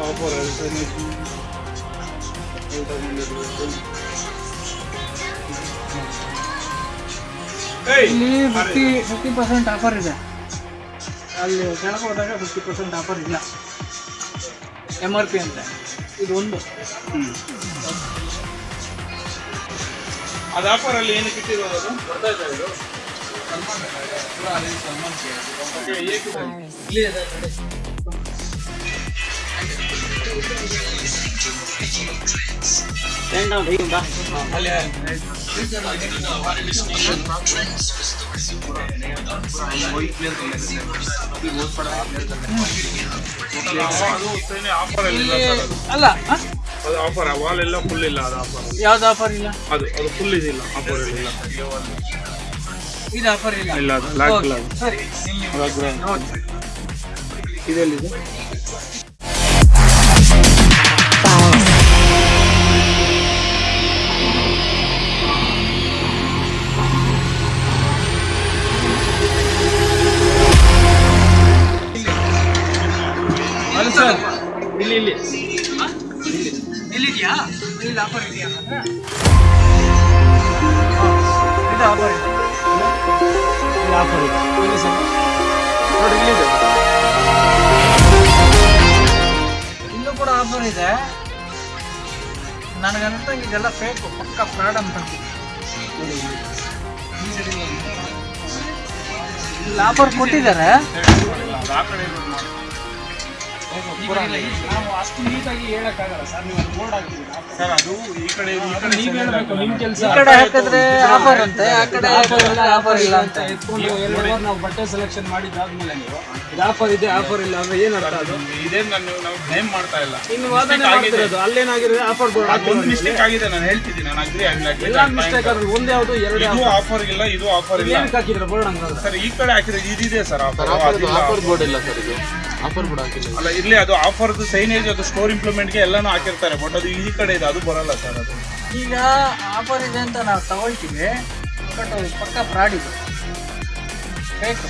ಪಾಪುರहरू छैन एउटा ಇಲ್ಲಿ ಫಿಫ್ಟಿ ಫಿಫ್ಟಿ ಪರ್ಸೆಂಟ್ ಆಫರ್ ಇದೆ. ಅಲ್ಲಿ ಕೆಳಗೆ ಹೋದಾಗ ಫಿಫ್ಟಿ ಪರ್ಸೆಂಟ್ ಆಫರ್ ಇಲ್ಲ. ಎಂ ಆರ್ ಪಿ ಅಂತ. ಇದು ಒಂದು. ಅದು ಆಫರಲ್ಲಿ ಏನಕ್ಕೆ ಇಟ್ಟಿರೋದು ಅದು? ಸಲ್ಮಾನ್ ಸಲ್ಮಾನ್ ಇಲ್ಲಿ ನೋಡಿ. ಅಲ್ಲಿ ಅದು ಉತ್ತೇನೆ ಆಫರ್ ಅಲ್ಲಿ ಆ? ಅದು ಆಫರ್ ವಾಲ್ ಎಲ್ಲ ಫುಲ್ ಇಲ್ಲ ಅದು ಆಫರ್ ಯಾವ್ದು ಆಫರ್ ಇಲ್ಲ? ಅದು ಅದು ಫುಲ್ ಇದಿಲ್ಲ ಆಫರ್ ಇಲ್ಲ. ಇದು ಆಫರ್ ಇಲ್ಲ. ಇಲ್ಲ ಅದು ಲಾಕ್ ಇಲ್ಲ ಅದು. ಸರಿ. ಇದೆಲ್ಲಿದೆ? ಇಲ್ಲಿ. ಇಲ್ಲಿ. ಇಲ್ಲಿದೆಯಾ? ಇಲ್ಲಿ ಆಫರ್ ಇದೆಯಾ? ಇದು ಆಫರ್ ಇದೆ. ಇದು ಆಫರ್ ಇದೆ. ಇಲ್ಲಿ ಸರ್. ನೋಡಿ ಇಲ್ಲಿದೆ. ಇಲ್ಲೂ ಕೂಡ ಆಫರ್ ಇದೆ. ನನಗಂತ ಇದೆಲ್ಲ ಫೇಕ್ ಪಕ್ಕ ಫ್ರಾಡ್ ಅಂತ ಇಲ್ಲಿ. ಆಫರ್ ಕೊಟ್ಟಿದ್ದಾರೆ. ನಾವು ಅಷ್ಟು ನೀಟಾಗಿ ಹೇಳಕ್ಕಾಗಲ್ಲ ಸರ್ ನೀವು ಬೋರ್ಡ್ ಹಾಕಿದ್ದೀರಾ ಸರ್ ಅದು ಈ ಕಡೆ ಈ ಕಡೆ ನೀವು ಹೇಳ್ಬೇಕು ನಿಮ್ ಕೆಲಸ. ಈ ಕಡೆ ಹಾಕಿದ್ರೆ ಆಫರ್ ಅಂತೆ ಆ ಕಡೆ ಹಾಕಿದ್ರೆ ಆಫರ್ ಇಲ್ಲ ಅಂತ. ಎತ್ಕೊಂಡು ಎರಡು ಅವರ್ ನಾವು ಬಟ್ಟೆ ಸೆಲೆಕ್ಷನ್ ಮಾಡಿದ್ದಾದ್ಮೇಲೆ ನೀವು ಇದು ಆಫರ್ ಇದೆ ಆಫರ್ ಇಲ್ಲ ಅಂದ್ರೆ ಏನ್ ಅರ್ಥ ಅದು? ಇದೇ ನಾನು ನಾವು ಬ್ಲೇಮ್ ಮಾಡ್ತಾ ಇಲ್ಲ. ಇನ್ನು ವಾದನೆ ಮಾಡ್ತಿರೋದು ಅಲ್ಲೇನಾಗಿರೋದು ಆಫರ್ ಬೋರ್ಡ್ ಒಂದು ಮಿಸ್ಟೇಕ್ ಆಗಿದೆ ನಾನು ಹೇಳ್ತಿದ್ದೀನಿ ನಾನು ಅಗ್ರಿ ಎಲ್ಲ ಮಿಸ್ಟೇಕ್ ಆದ್ರೆ ಒಂದ್ ಯಾವ್ದು ಎರಡು ಇದು ಆಫರ್ ಇಲ್ಲ ಇದು ಆಫರ್ ಇಲ್ಲ. ಏನಕ್ಕೆ ಹಾಕಿದ್ರೆ ಬೋರ್ಡ್ ಹಂಗಾದ್ರೆ? ಸರ್ ಈ ಕಡೆ ಹಾಕಿದ್ರೆ ಇದಿದೆ ಸರ್ ಆಫರ್ ಆಫರ್ ಬೋರ್ಡ್ ಇಲ್ಲ ಸರ್ ಇದು. ಆಫರ್ ಕೂಡ ಹಾಕಿಲ್ಲ. ಅಲ್ಲ ಇರಲಿ ಅದು ಆಫರ್ದು ಸೈನೇಜ್ ಅದು ಸ್ಟೋರ್ ಇಂಪ್ಲಿಮೆಂಟ್ಗೆ ಎಲ್ಲಾನು ಹಾಕಿರ್ತಾರೆ ಬಟ್ ಅದು ಈ ಕಡೆ ಇದೆ ಅದು ಬರಲ್ಲ ಸರ್ ಅದು. ಈಗ ಆಫರ್ ಇದೆ ಅಂತ ನಾವು ತಗೊಳ್ತೀವಿ ಬಟ್ ಪಕ್ಕ ಫ್ರಾಡ್ ಇದೆ. ಬೇಕು.